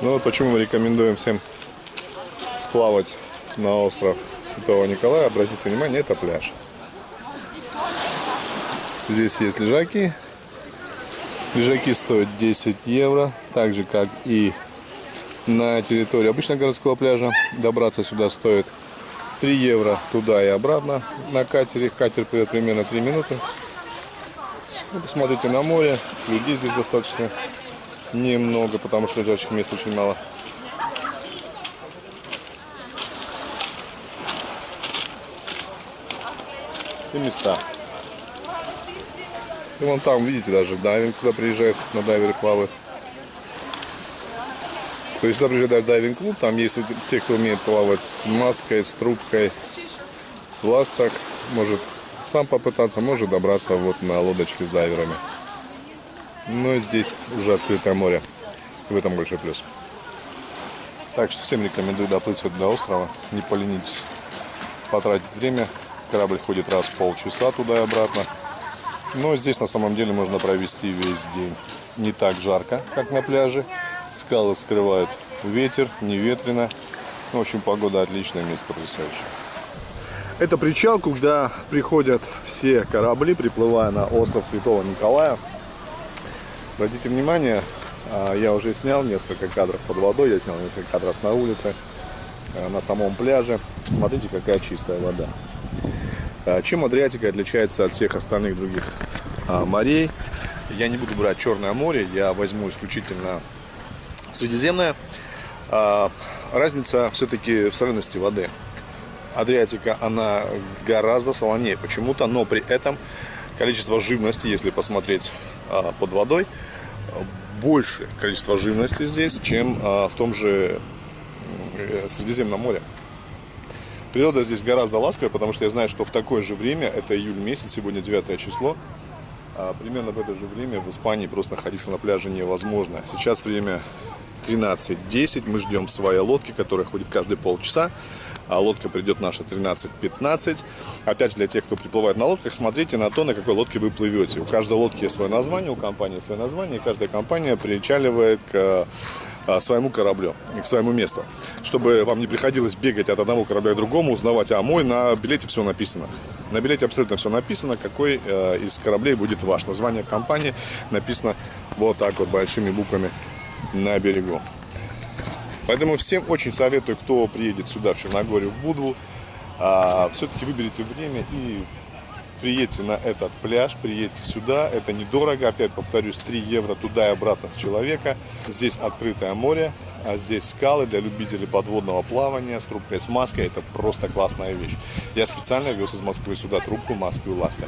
Ну вот почему мы рекомендуем всем сплавать на остров Святого Николая. Обратите внимание, это пляж. Здесь есть лежаки, Лежаки стоят 10 евро, так же как и на территории обычного городского пляжа. Добраться сюда стоит 3 евро туда и обратно на катере. Катер придет примерно 3 минуты. Ну, посмотрите на море. Людей здесь достаточно немного, потому что лежачих мест очень мало. И места. И вон там, видите, даже дайвинг туда приезжает, на дайвере плавают. То есть сюда приезжает дайвинг-клуб, там есть те, кто умеет плавать с маской, с трубкой. Влас так может сам попытаться, может добраться вот на лодочке с дайверами. Но здесь уже открытое море. В этом большой плюс. Так что всем рекомендую доплыть сюда до острова. Не поленитесь потратить время. Корабль ходит раз в полчаса туда и обратно. Но здесь на самом деле можно провести весь день. Не так жарко, как на пляже. Скалы скрывают ветер, не ветрено. В общем, погода отличная, место потрясающее. Это причал, куда приходят все корабли, приплывая на остров Святого Николая. Обратите внимание, а, я уже снял несколько кадров под водой, я снял несколько кадров на улице, а, на самом пляже. Смотрите, какая чистая вода. А, чем Адриатика отличается от всех остальных других морей? Я не буду брать Черное море, я возьму исключительно Средиземное. Разница все-таки в солености воды. Адриатика, она гораздо солонее почему-то, но при этом количество живности, если посмотреть а, под водой, больше количество живности здесь, чем а, в том же э, Средиземном море. Природа здесь гораздо ласковая, потому что я знаю, что в такое же время, это июль месяц, сегодня 9 число, а примерно в это же время в Испании просто находиться на пляже невозможно. Сейчас время 13.10, мы ждем своей лодки, которая ходит каждые полчаса а лодка придет наша 13-15. Опять же, для тех, кто приплывает на лодках, смотрите на то, на какой лодке вы плывете. У каждой лодки свое название, у компании свое название, и каждая компания причаливает к своему кораблю, к своему месту. Чтобы вам не приходилось бегать от одного корабля к другому, узнавать, а мой на билете все написано. На билете абсолютно все написано, какой э, из кораблей будет ваш. Название компании написано вот так вот большими буквами на берегу. Поэтому всем очень советую, кто приедет сюда, в Черногорию, в Будву, а, все-таки выберите время и приедьте на этот пляж, приедьте сюда. Это недорого, опять повторюсь, 3 евро туда и обратно с человека. Здесь открытое море, а здесь скалы для любителей подводного плавания с трубкой, с маской. Это просто классная вещь. Я специально вез из Москвы сюда трубку, маску и ласты.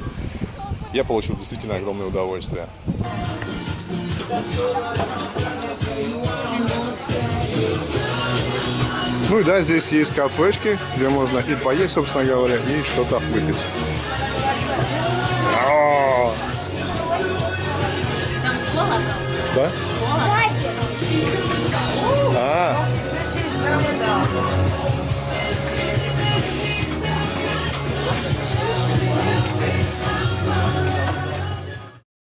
Я получил действительно огромное удовольствие. Ну и да, здесь есть кафешки, где можно и поесть, собственно говоря, и что-то выпить. А. О! Да?